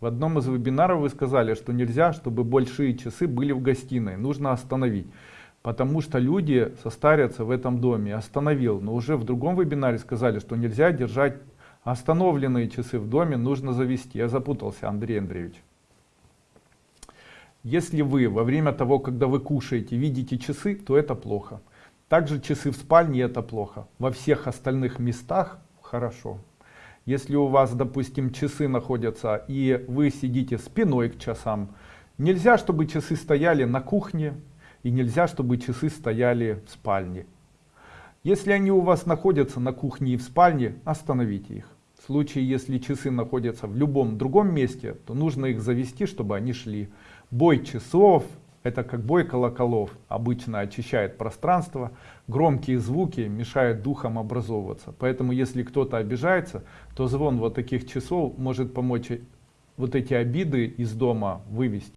В одном из вебинаров вы сказали, что нельзя, чтобы большие часы были в гостиной. Нужно остановить. Потому что люди состарятся в этом доме. Остановил. Но уже в другом вебинаре сказали, что нельзя держать остановленные часы в доме. Нужно завести. Я запутался, Андрей Андреевич. Если вы во время того, когда вы кушаете, видите часы, то это плохо. Также часы в спальне это плохо. Во всех остальных местах хорошо. Если у вас, допустим, часы находятся и вы сидите спиной к часам, нельзя, чтобы часы стояли на кухне и нельзя, чтобы часы стояли в спальне. Если они у вас находятся на кухне и в спальне, остановите их. В случае, если часы находятся в любом другом месте, то нужно их завести, чтобы они шли. Бой часов, это как бой колоколов, обычно очищает пространство, громкие звуки мешают духам образовываться. Поэтому если кто-то обижается, то звон вот таких часов может помочь вот эти обиды из дома вывести.